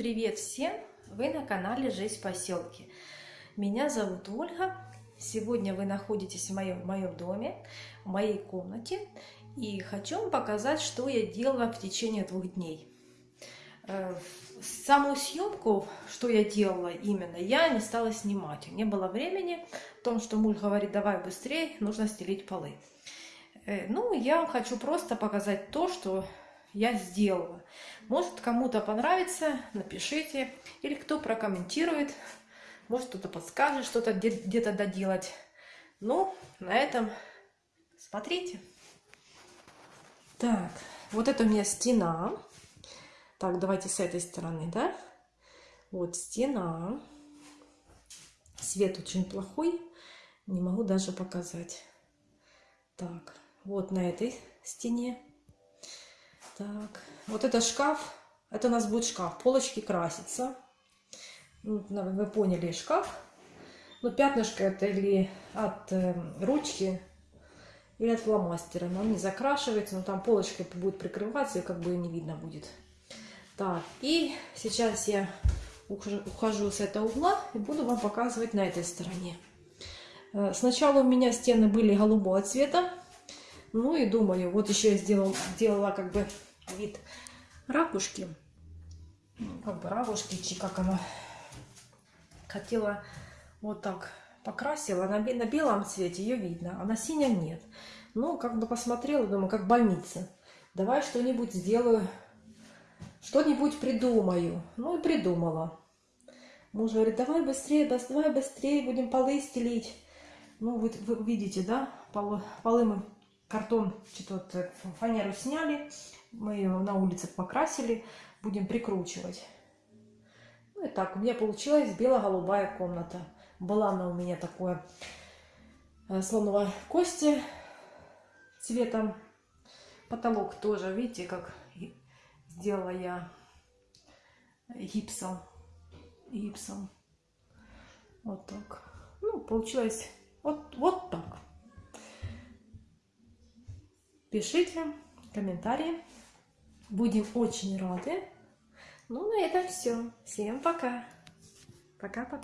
Привет всем! Вы на канале Жизнь в поселке. Меня зовут Ольга. Сегодня вы находитесь в моем, в моем доме, в моей комнате. И хочу вам показать, что я делала в течение двух дней. Э, саму съемку, что я делала именно, я не стала снимать. Не было времени, в том, что муж говорит, давай быстрее, нужно стелить полы. Э, ну, я вам хочу просто показать то, что я сделала. Может, кому-то понравится, напишите. Или кто прокомментирует. Может, кто-то подскажет что-то где-то доделать. Ну, на этом смотрите. Так, вот это у меня стена. Так, давайте с этой стороны, да? Вот стена. Свет очень плохой. Не могу даже показать. Так, вот на этой стене так, вот это шкаф. Это у нас будет шкаф. Полочки красятся. Ну, вы поняли, шкаф. Ну, пятнышко это или от э, ручки, или от фломастера. Но он не закрашивается, но там полочка будет прикрываться, и как бы не видно будет. Так, и сейчас я ухожу, с этого угла и буду вам показывать на этой стороне. Э, сначала у меня стены были голубого цвета. Ну и думаю, вот еще я сделала, сделала как бы вид ракушки. Ну, как бы ракушки, чи как она хотела вот так покрасила. На, на белом цвете ее видно, а на синем нет. Ну, как бы посмотрела, думаю, как больница. Давай что-нибудь сделаю, что-нибудь придумаю. Ну и придумала. Муж говорит, давай быстрее, давай быстрее, будем полы стелить. Ну, вы, вы видите, да, полы, полы мы картон, что-то фанеру сняли, мы ее на улице покрасили, будем прикручивать. Ну и так, у меня получилась бело-голубая комната. Была она у меня такое э, слоновой кости цветом. Потолок тоже, видите, как сделала я гипсом. Гипсом. Вот так. Ну, получилось вот, вот так. Пишите комментарии. Будем очень рады. Ну, на этом все. Всем пока. Пока-пока.